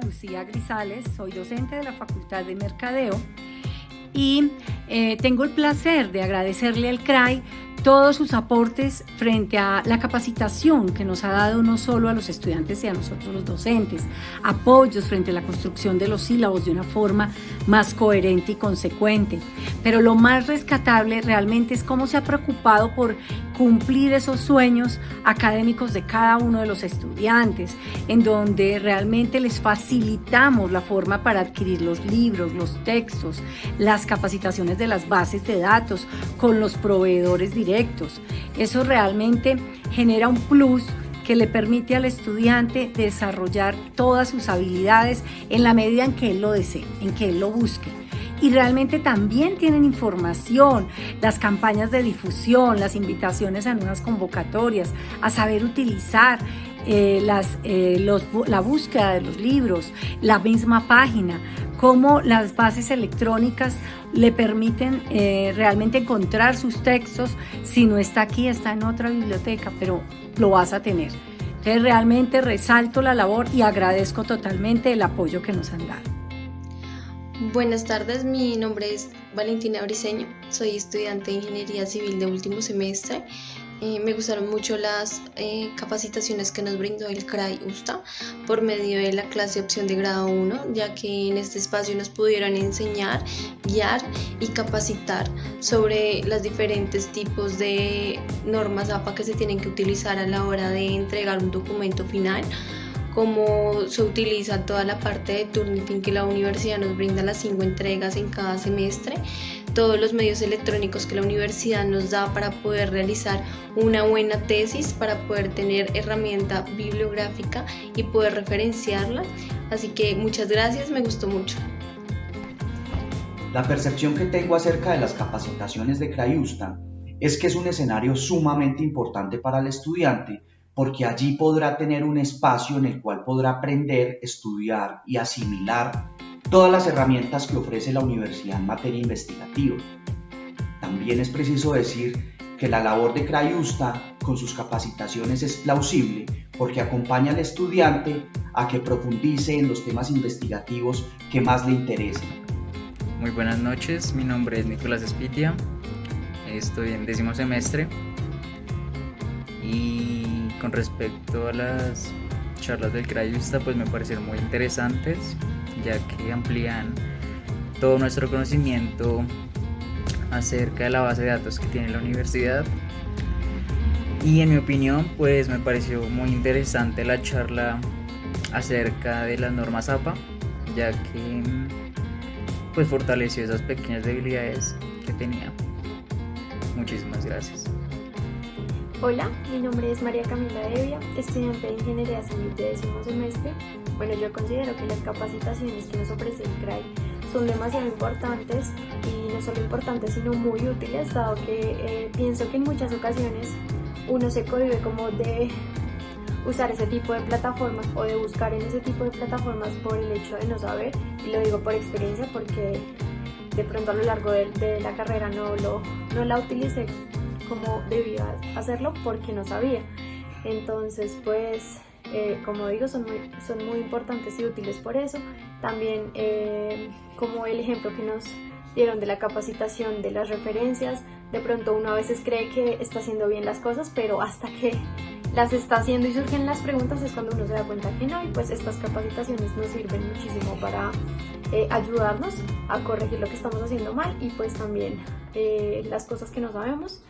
Lucía Grisales, soy docente de la Facultad de Mercadeo y eh, tengo el placer de agradecerle al CRAI todos sus aportes frente a la capacitación que nos ha dado no solo a los estudiantes y a nosotros los docentes, apoyos frente a la construcción de los sílabos de una forma más coherente y consecuente. Pero lo más rescatable realmente es cómo se ha preocupado por cumplir esos sueños académicos de cada uno de los estudiantes, en donde realmente les facilitamos la forma para adquirir los libros, los textos, las capacitaciones de las bases de datos con los proveedores directos eso realmente genera un plus que le permite al estudiante desarrollar todas sus habilidades en la medida en que él lo desee, en que él lo busque. Y realmente también tienen información, las campañas de difusión, las invitaciones a nuevas convocatorias, a saber utilizar eh, eh, la búsqueda de los libros, la misma página, cómo las bases electrónicas le permiten eh, realmente encontrar sus textos. Si no está aquí, está en otra biblioteca, pero lo vas a tener. Entonces realmente resalto la labor y agradezco totalmente el apoyo que nos han dado. Buenas tardes, mi nombre es Valentina Briseño, soy estudiante de Ingeniería Civil de último semestre. Eh, me gustaron mucho las eh, capacitaciones que nos brindó el CRAI USTA por medio de la clase opción de grado 1, ya que en este espacio nos pudieron enseñar, guiar y capacitar sobre los diferentes tipos de normas APA que se tienen que utilizar a la hora de entregar un documento final cómo se utiliza toda la parte de Turnitin que la universidad nos brinda las cinco entregas en cada semestre, todos los medios electrónicos que la universidad nos da para poder realizar una buena tesis, para poder tener herramienta bibliográfica y poder referenciarla. Así que muchas gracias, me gustó mucho. La percepción que tengo acerca de las capacitaciones de Crayusta es que es un escenario sumamente importante para el estudiante porque allí podrá tener un espacio en el cual podrá aprender, estudiar y asimilar todas las herramientas que ofrece la universidad en materia investigativa. También es preciso decir que la labor de Crayusta con sus capacitaciones es plausible porque acompaña al estudiante a que profundice en los temas investigativos que más le interesen. Muy buenas noches, mi nombre es Nicolás Espitia, estoy en décimo semestre y con respecto a las charlas del Crayusta, pues me parecieron muy interesantes, ya que amplían todo nuestro conocimiento acerca de la base de datos que tiene la universidad. Y en mi opinión, pues me pareció muy interesante la charla acerca de las normas APA, ya que pues fortaleció esas pequeñas debilidades que tenía. Muchísimas gracias. Hola, mi nombre es María Camila Evia, estudiante de Ingeniería Civil de décimo semestre. Bueno, yo considero que las capacitaciones que nos ofrece el CRAI son demasiado importantes y no solo importantes sino muy útiles, dado que eh, pienso que en muchas ocasiones uno se cohibe como de usar ese tipo de plataformas o de buscar en ese tipo de plataformas por el hecho de no saber, y lo digo por experiencia porque de pronto a lo largo de, de la carrera no, lo, no la utilicé como debía hacerlo porque no sabía. Entonces, pues, eh, como digo, son muy, son muy importantes y útiles por eso. También, eh, como el ejemplo que nos dieron de la capacitación de las referencias, de pronto uno a veces cree que está haciendo bien las cosas, pero hasta que las está haciendo y surgen las preguntas es cuando uno se da cuenta que no y pues estas capacitaciones nos sirven muchísimo para eh, ayudarnos a corregir lo que estamos haciendo mal y pues también las cosas que no sabemos